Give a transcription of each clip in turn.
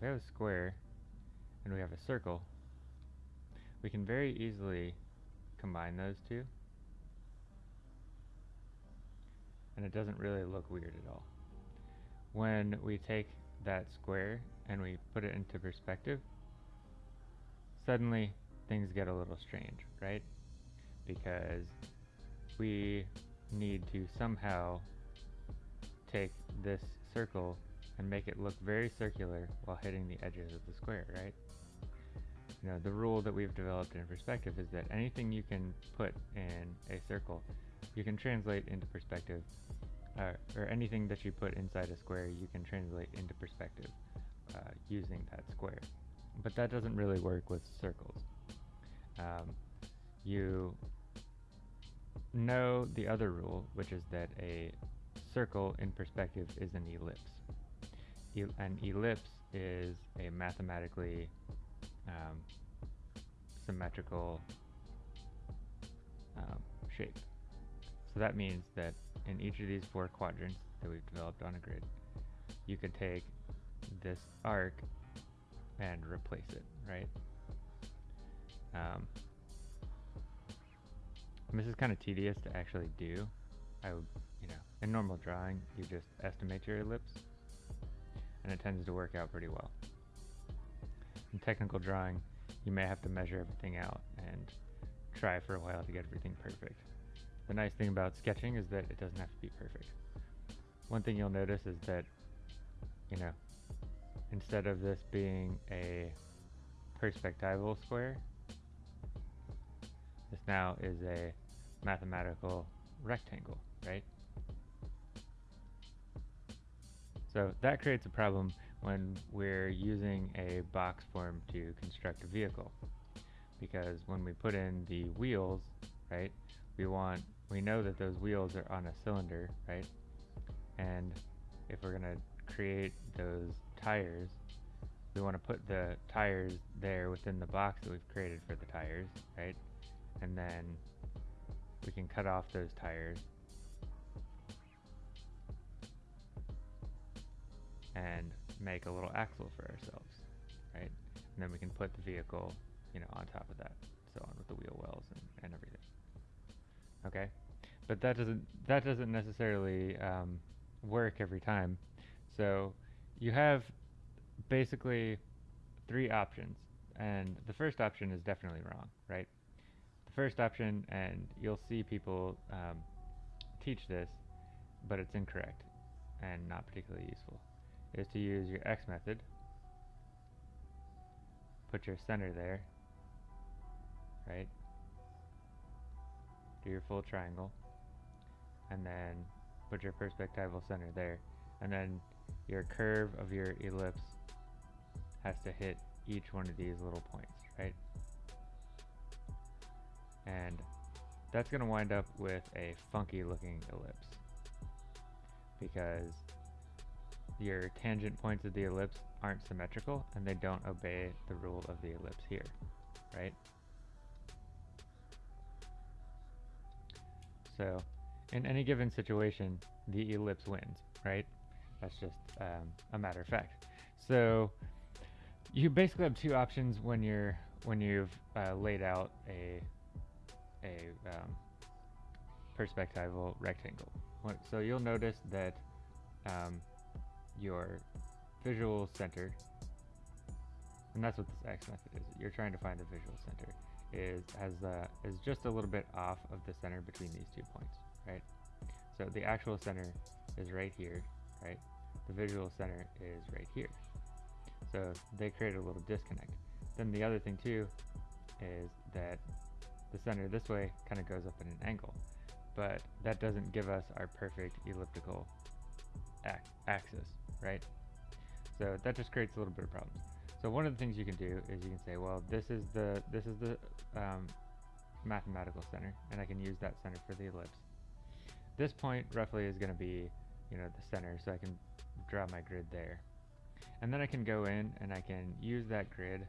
if we have a square and we have a circle, we can very easily combine those two and it doesn't really look weird at all. When we take that square and we put it into perspective, suddenly things get a little strange, right? Because we need to somehow take this circle and make it look very circular while hitting the edges of the square, right? You know, the rule that we've developed in perspective is that anything you can put in a circle, you can translate into perspective, uh, or anything that you put inside a square, you can translate into perspective uh, using that square. But that doesn't really work with circles. Um, you know the other rule, which is that a circle in perspective is an ellipse. An ellipse is a mathematically um, symmetrical um, shape. So that means that in each of these four quadrants that we've developed on a grid, you could take this arc and replace it, right? Um, this is kind of tedious to actually do. I you know, in normal drawing, you just estimate your ellipse, and it tends to work out pretty well. In technical drawing, you may have to measure everything out and try for a while to get everything perfect. The nice thing about sketching is that it doesn't have to be perfect. One thing you'll notice is that, you know, instead of this being a perspectival square, this now is a mathematical rectangle, right? So that creates a problem when we're using a box form to construct a vehicle. Because when we put in the wheels, right, we want, we know that those wheels are on a cylinder, right? And if we're going to create those tires, we want to put the tires there within the box that we've created for the tires, right? And then we can cut off those tires and make a little axle for ourselves, right? And then we can put the vehicle, you know, on top of that, so on with the wheel wells and, and everything. Okay, but that doesn't that doesn't necessarily um, work every time. So you have basically three options, and the first option is definitely wrong, right? The first option, and you'll see people um, teach this, but it's incorrect and not particularly useful is to use your X method. Put your center there, right? Do your full triangle, and then put your perspectival center there, and then your curve of your ellipse has to hit each one of these little points, right? And that's going to wind up with a funky looking ellipse because your tangent points of the ellipse aren't symmetrical and they don't obey the rule of the ellipse here, right? So in any given situation, the ellipse wins, right? That's just um, a matter of fact. So you basically have two options when you're when you've uh, laid out a a um, perspectival rectangle. So you'll notice that um, your visual center, and that's what this X method is. You're trying to find the visual center is has uh, is just a little bit off of the center between these two points, right? So the actual center is right here, right? The visual center is right here. So they create a little disconnect. Then the other thing too is that the center this way kind of goes up at an angle, but that doesn't give us our perfect elliptical axis, right? So that just creates a little bit of problems. So one of the things you can do is you can say, well, this is the this is the um, mathematical center, and I can use that center for the ellipse. This point roughly is going to be, you know, the center, so I can draw my grid there. And then I can go in and I can use that grid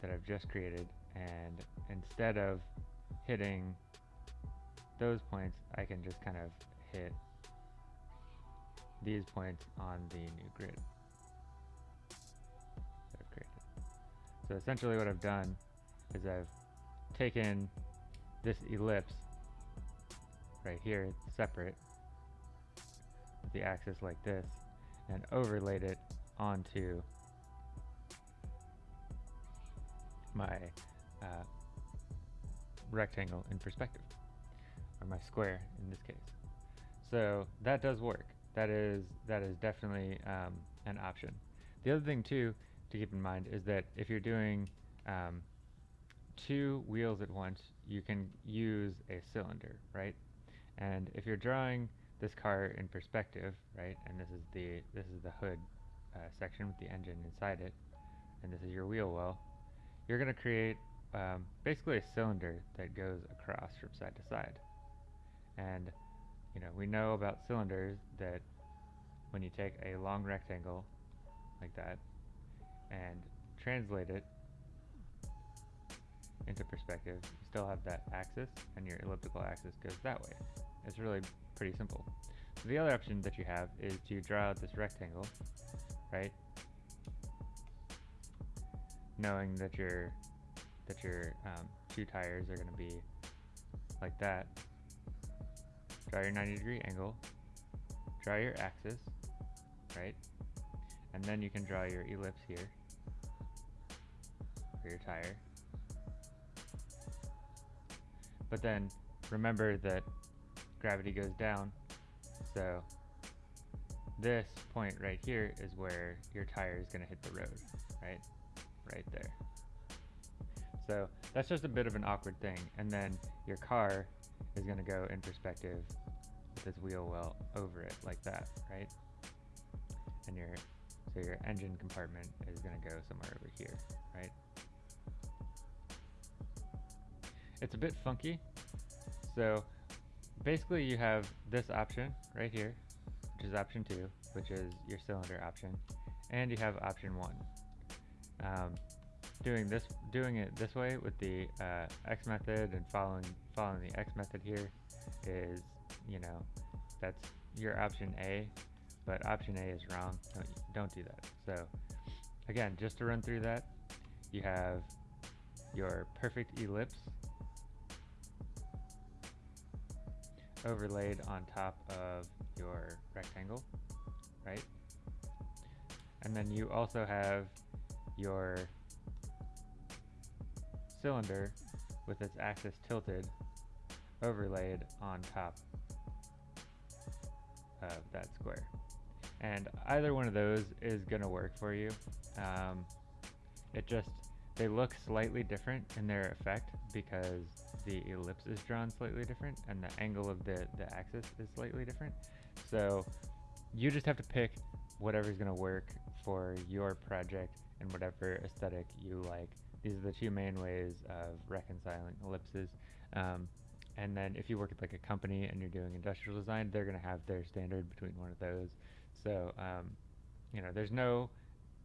that I've just created, and instead of hitting those points, I can just kind of hit these points on the new grid. So essentially what I've done is I've taken this ellipse right here, separate, the axis like this, and overlaid it onto my uh, rectangle in perspective, or my square in this case. So that does work. That is that is definitely um, an option. The other thing too to keep in mind is that if you're doing um, two wheels at once, you can use a cylinder, right? And if you're drawing this car in perspective, right, and this is the this is the hood uh, section with the engine inside it, and this is your wheel well, you're going to create um, basically a cylinder that goes across from side to side. And you know we know about cylinders that when you take a long rectangle like that and translate it into perspective, you still have that axis and your elliptical axis goes that way. It's really pretty simple. So the other option that you have is to draw out this rectangle, right? Knowing that your that your um, two tires are going to be like that. Draw your 90 degree angle, draw your axis, right? And then you can draw your ellipse here for your tire. But then remember that gravity goes down, so this point right here is where your tire is going to hit the road, right? Right there. So that's just a bit of an awkward thing. And then your car is going to go in perspective with this wheel well over it like that, right? And your so your engine compartment is going to go somewhere over here, right? It's a bit funky. So basically you have this option right here, which is option two, which is your cylinder option, and you have option one. Um, doing this, doing it this way with the uh, X method and following following the X method here is, you know, that's your option A, but option A is wrong. Don't, don't do that. So again, just to run through that, you have your perfect ellipse overlaid on top of your rectangle, right? And then you also have your cylinder with its axis tilted overlaid on top of that square. And either one of those is going to work for you. Um, it just, they look slightly different in their effect because the ellipse is drawn slightly different and the angle of the, the axis is slightly different. So you just have to pick whatever's going to work for your project and whatever aesthetic you like. These are the two main ways of reconciling ellipses. Um, and then if you work at like a company and you're doing industrial design, they're going to have their standard between one of those. So, um, you know, there's no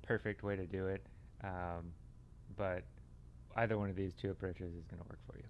perfect way to do it, um, but either one of these two approaches is going to work for you.